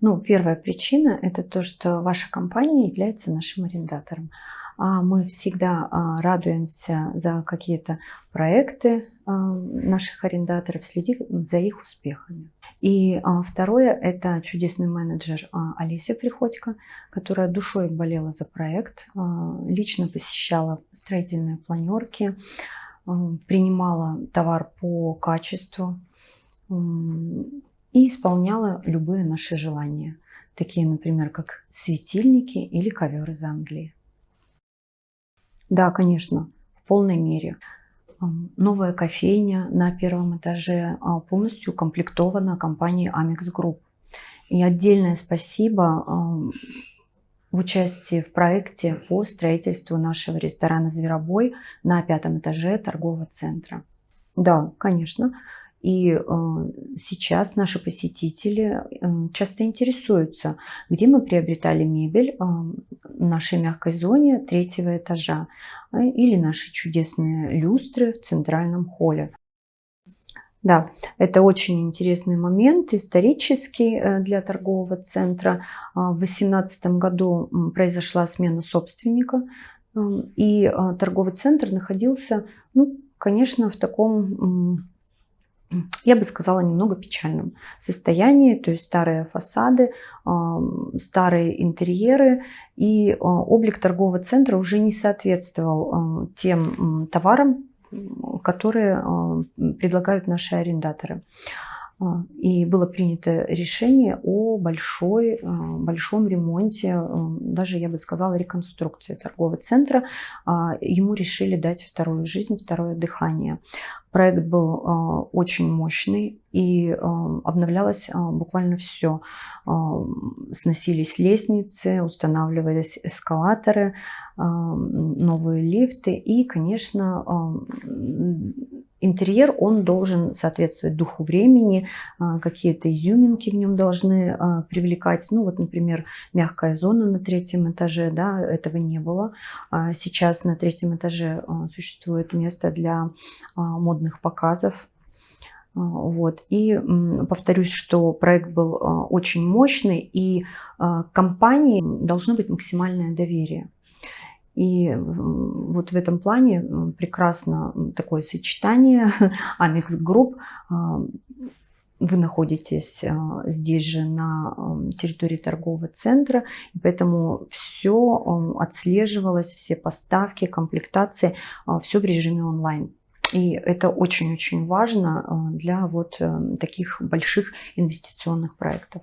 Ну, первая причина – это то, что ваша компания является нашим арендатором. А мы всегда а, радуемся за какие-то проекты а, наших арендаторов, следим за их успехами. И второе – это чудесный менеджер Алисия Приходько, которая душой болела за проект, лично посещала строительные планерки, принимала товар по качеству, и исполняла любые наши желания, такие, например, как светильники или ковер из Англии. Да, конечно, в полной мере. Новая кофейня на первом этаже а, полностью укомплектована компанией Amex Group. И отдельное спасибо в участии в проекте по строительству нашего ресторана «Зверобой» на пятом этаже торгового центра. Да, конечно, и э, сейчас наши посетители э, часто интересуются, где мы приобретали мебель э, в нашей мягкой зоне третьего этажа или наши чудесные люстры в центральном холле. Да, это очень интересный момент, исторический для торгового центра. В 2018 году произошла смена собственника, и торговый центр находился, ну, конечно, в таком я бы сказала, немного печальном состоянии, то есть старые фасады, старые интерьеры и а, облик торгового центра уже не соответствовал а, тем товарам, которые а, предлагают наши арендаторы. А, и было принято решение о большой, а, большом ремонте, а, даже, я бы сказала, реконструкции торгового центра. Ему решили дать вторую жизнь, второе дыхание. Проект был очень мощный и обновлялось буквально все. Сносились лестницы, устанавливались эскалаторы, новые лифты и, конечно, интерьер, он должен соответствовать духу времени, а, какие-то изюминки в нем должны а, привлекать. Ну вот, например, мягкая зона на третьем этаже, да, этого не было. А сейчас на третьем этаже существует место для модных показов. Вот. И повторюсь, что проект был очень мощный, и компании должно быть максимальное доверие. И вот в этом плане прекрасно такое сочетание Amex Group. А, вы находитесь а, здесь же на территории торгового центра, поэтому все отслеживалось, все поставки, комплектации, а, все в режиме онлайн. И это очень-очень важно для вот э, таких больших инвестиционных проектов.